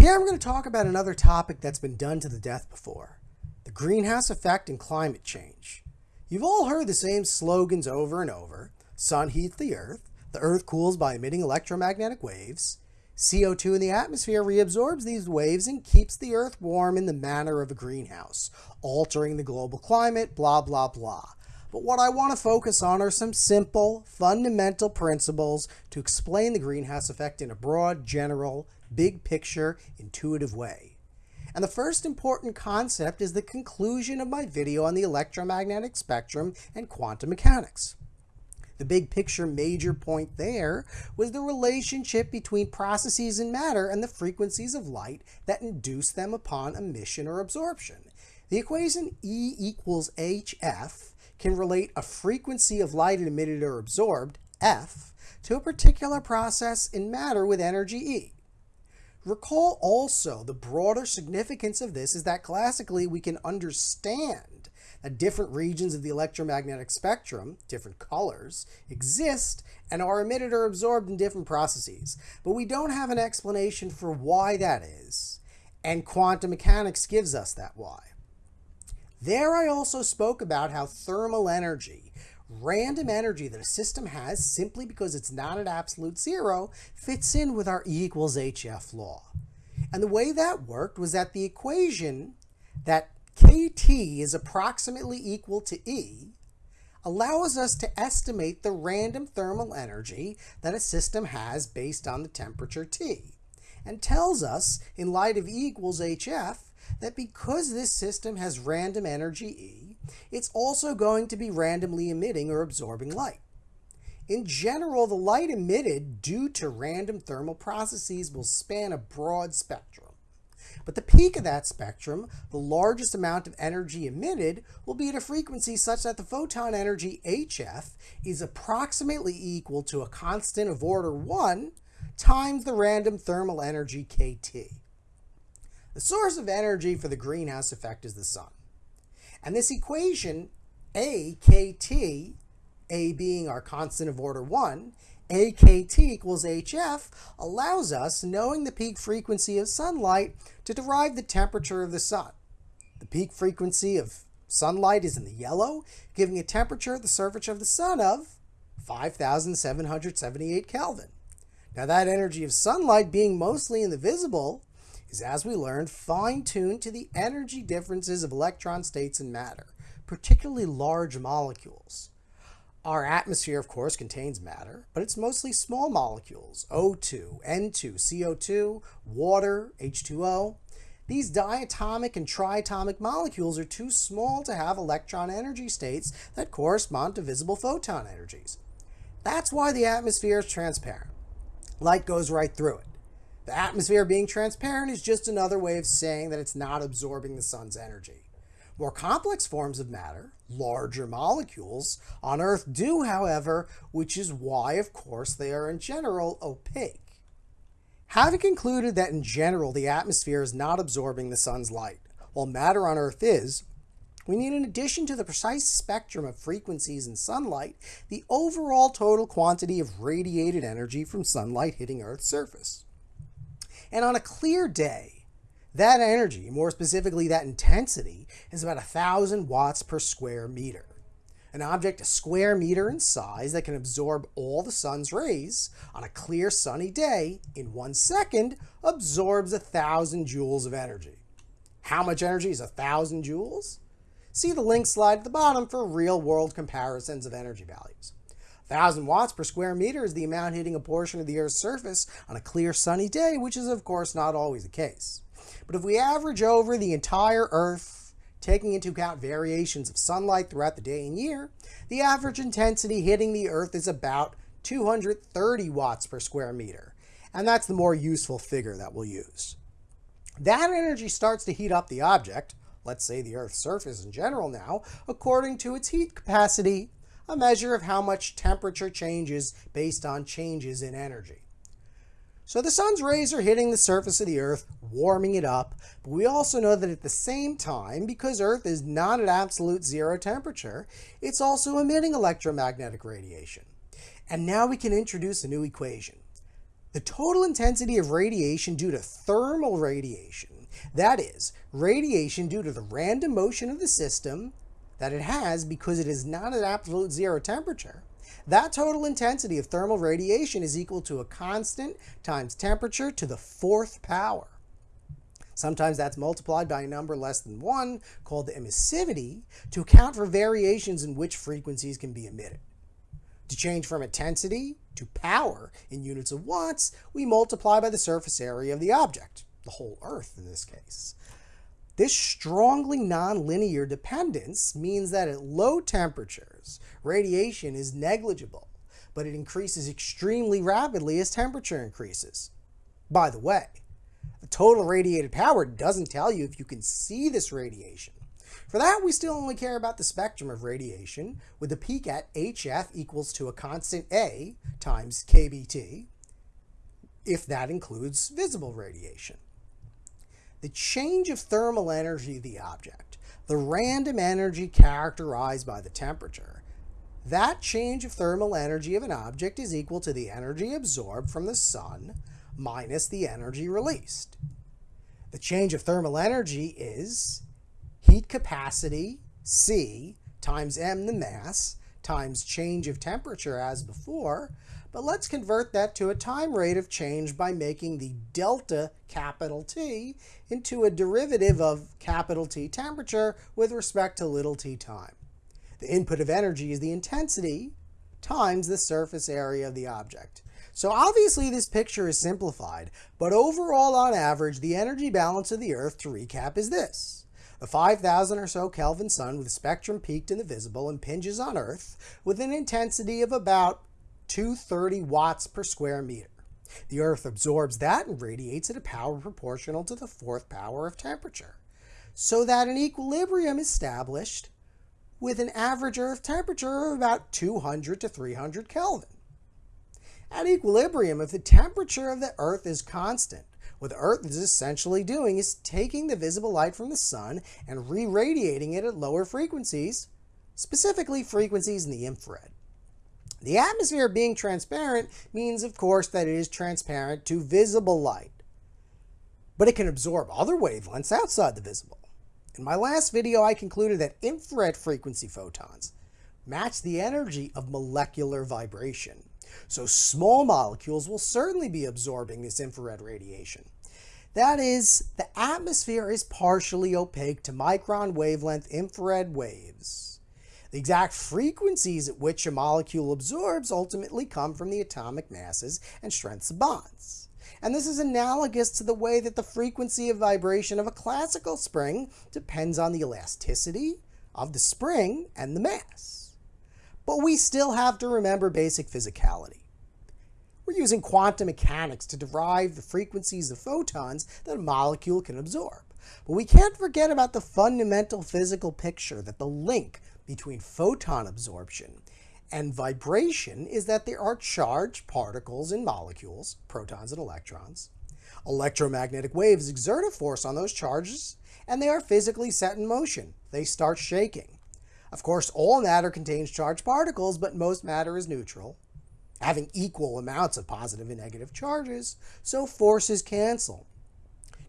Here I'm going to talk about another topic that's been done to the death before the greenhouse effect and climate change. You've all heard the same slogans over and over sun heats the earth, the earth cools by emitting electromagnetic waves, CO2 in the atmosphere reabsorbs these waves and keeps the earth warm in the manner of a greenhouse, altering the global climate, blah, blah, blah. But what I want to focus on are some simple, fundamental principles to explain the greenhouse effect in a broad, general, big picture, intuitive way. And the first important concept is the conclusion of my video on the electromagnetic spectrum and quantum mechanics. The big picture major point there was the relationship between processes in matter and the frequencies of light that induce them upon emission or absorption. The equation E equals HF can relate a frequency of light emitted or absorbed, F, to a particular process in matter with energy E. Recall also the broader significance of this is that classically we can understand that different regions of the electromagnetic spectrum, different colors, exist and are emitted or absorbed in different processes. But we don't have an explanation for why that is, and quantum mechanics gives us that why. There I also spoke about how thermal energy, random energy that a system has simply because it's not at absolute zero, fits in with our E equals HF law. And the way that worked was that the equation that KT is approximately equal to E allows us to estimate the random thermal energy that a system has based on the temperature T and tells us, in light of E equals HF, that because this system has random energy E, it's also going to be randomly emitting or absorbing light. In general, the light emitted due to random thermal processes will span a broad spectrum. But the peak of that spectrum, the largest amount of energy emitted, will be at a frequency such that the photon energy HF is approximately equal to a constant of order 1 times the random thermal energy KT. The source of energy for the greenhouse effect is the sun. And this equation, AKT, A being our constant of order 1, AKT equals HF allows us, knowing the peak frequency of sunlight, to derive the temperature of the sun. The peak frequency of sunlight is in the yellow, giving a temperature at the surface of the sun of 5,778 Kelvin. Now that energy of sunlight being mostly in the visible is, as we learned, fine-tuned to the energy differences of electron states in matter, particularly large molecules. Our atmosphere, of course, contains matter, but it's mostly small molecules, O2, N2, CO2, water, H2O. These diatomic and triatomic molecules are too small to have electron energy states that correspond to visible photon energies. That's why the atmosphere is transparent. Light goes right through it. The atmosphere being transparent is just another way of saying that it's not absorbing the sun's energy. More complex forms of matter, larger molecules, on Earth do, however, which is why, of course, they are in general opaque. Having concluded that in general the atmosphere is not absorbing the sun's light, while matter on Earth is, we need in addition to the precise spectrum of frequencies in sunlight, the overall total quantity of radiated energy from sunlight hitting Earth's surface. And on a clear day, that energy, more specifically that intensity, is about 1,000 watts per square meter. An object a square meter in size that can absorb all the sun's rays on a clear sunny day in one second absorbs 1,000 joules of energy. How much energy is 1,000 joules? See the link slide at the bottom for real-world comparisons of energy values. 1,000 watts per square meter is the amount hitting a portion of the Earth's surface on a clear sunny day, which is of course not always the case. But if we average over the entire Earth, taking into account variations of sunlight throughout the day and year, the average intensity hitting the Earth is about 230 watts per square meter. And that's the more useful figure that we'll use. That energy starts to heat up the object, let's say the Earth's surface in general now, according to its heat capacity, a measure of how much temperature changes based on changes in energy. So the sun's rays are hitting the surface of the Earth, warming it up, but we also know that at the same time, because Earth is not at absolute zero temperature, it's also emitting electromagnetic radiation. And now we can introduce a new equation. The total intensity of radiation due to thermal radiation, that is, radiation due to the random motion of the system that it has because it is not at absolute zero temperature, that total intensity of thermal radiation is equal to a constant times temperature to the fourth power. Sometimes that's multiplied by a number less than 1, called the emissivity, to account for variations in which frequencies can be emitted. To change from intensity to power in units of watts, we multiply by the surface area of the object, the whole Earth in this case. This strongly nonlinear dependence means that at low temperatures, radiation is negligible, but it increases extremely rapidly as temperature increases. By the way, the total radiated power doesn't tell you if you can see this radiation. For that, we still only care about the spectrum of radiation, with the peak at HF equals to a constant A times kBT, if that includes visible radiation. The change of thermal energy of the object, the random energy characterized by the temperature, that change of thermal energy of an object is equal to the energy absorbed from the sun minus the energy released. The change of thermal energy is heat capacity, C, times m the mass, times change of temperature as before, but let's convert that to a time rate of change by making the delta capital T into a derivative of capital T temperature with respect to little t time. The input of energy is the intensity times the surface area of the object. So obviously this picture is simplified, but overall on average the energy balance of the Earth, to recap, is this. A 5,000 or so Kelvin sun with spectrum peaked in the visible impinges on Earth with an intensity of about 230 watts per square meter. The Earth absorbs that and radiates at a power proportional to the fourth power of temperature, so that an equilibrium is established with an average Earth temperature of about 200 to 300 Kelvin. At equilibrium, if the temperature of the Earth is constant, what the Earth is essentially doing is taking the visible light from the sun and re-radiating it at lower frequencies, specifically frequencies in the infrared. The atmosphere being transparent means, of course, that it is transparent to visible light. But it can absorb other wavelengths outside the visible. In my last video, I concluded that infrared frequency photons match the energy of molecular vibration. So small molecules will certainly be absorbing this infrared radiation. That is, the atmosphere is partially opaque to micron wavelength infrared waves. The exact frequencies at which a molecule absorbs ultimately come from the atomic masses and strengths of bonds. And this is analogous to the way that the frequency of vibration of a classical spring depends on the elasticity of the spring and the mass. But we still have to remember basic physicality. We're using quantum mechanics to derive the frequencies of photons that a molecule can absorb. But we can't forget about the fundamental physical picture that the link between photon absorption and vibration is that there are charged particles in molecules, protons and electrons. Electromagnetic waves exert a force on those charges, and they are physically set in motion. They start shaking. Of course, all matter contains charged particles, but most matter is neutral having equal amounts of positive and negative charges, so forces cancel.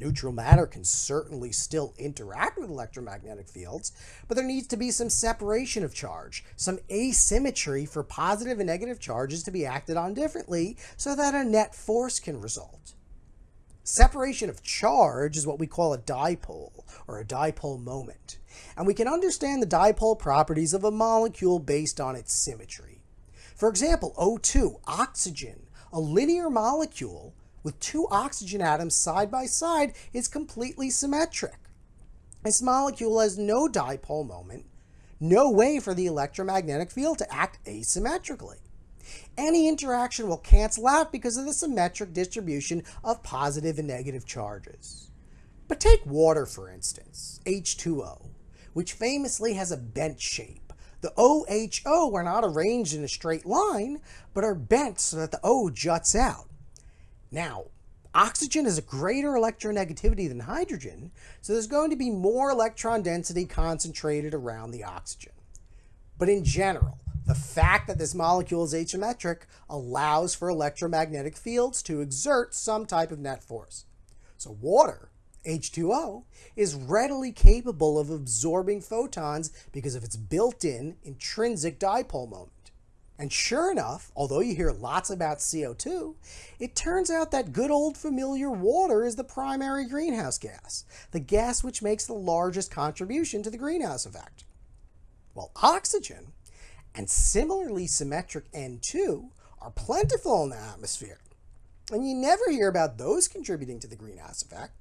Neutral matter can certainly still interact with electromagnetic fields, but there needs to be some separation of charge, some asymmetry for positive and negative charges to be acted on differently so that a net force can result. Separation of charge is what we call a dipole, or a dipole moment, and we can understand the dipole properties of a molecule based on its symmetry. For example, O2, oxygen, a linear molecule with two oxygen atoms side by side is completely symmetric. This molecule has no dipole moment, no way for the electromagnetic field to act asymmetrically. Any interaction will cancel out because of the symmetric distribution of positive and negative charges. But take water, for instance, H2O, which famously has a bent shape. The OHO are not arranged in a straight line, but are bent so that the O juts out. Now, oxygen has a greater electronegativity than hydrogen, so there's going to be more electron density concentrated around the oxygen. But in general, The fact that this molecule is asymmetric allows for electromagnetic fields to exert some type of net force. So water, H2O, is readily capable of absorbing photons because of its built-in intrinsic dipole moment. And sure enough, although you hear lots about CO2, it turns out that good old familiar water is the primary greenhouse gas, the gas which makes the largest contribution to the greenhouse effect. While oxygen and similarly symmetric N2 are plentiful in the atmosphere, and you never hear about those contributing to the greenhouse effect,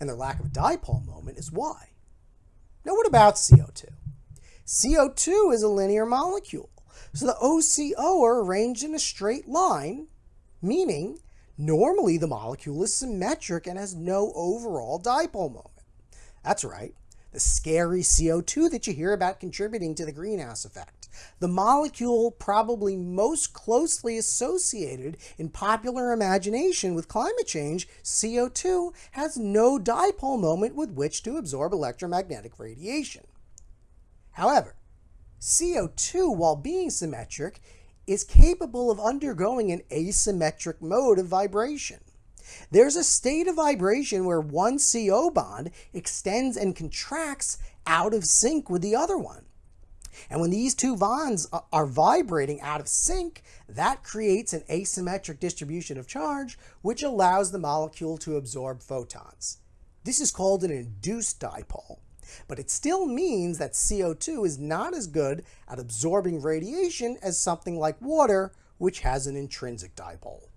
and their lack of dipole moment is why. Now what about CO2? CO2 is a linear molecule so the OCO are arranged in a straight line, meaning normally the molecule is symmetric and has no overall dipole moment. That's right, the scary CO2 that you hear about contributing to the greenhouse effect. The molecule probably most closely associated in popular imagination with climate change, CO2, has no dipole moment with which to absorb electromagnetic radiation. However, CO2, while being symmetric, is capable of undergoing an asymmetric mode of vibration. There's a state of vibration where one CO bond extends and contracts out of sync with the other one. And when these two bonds are vibrating out of sync, that creates an asymmetric distribution of charge, which allows the molecule to absorb photons. This is called an induced dipole but it still means that CO2 is not as good at absorbing radiation as something like water, which has an intrinsic dipole.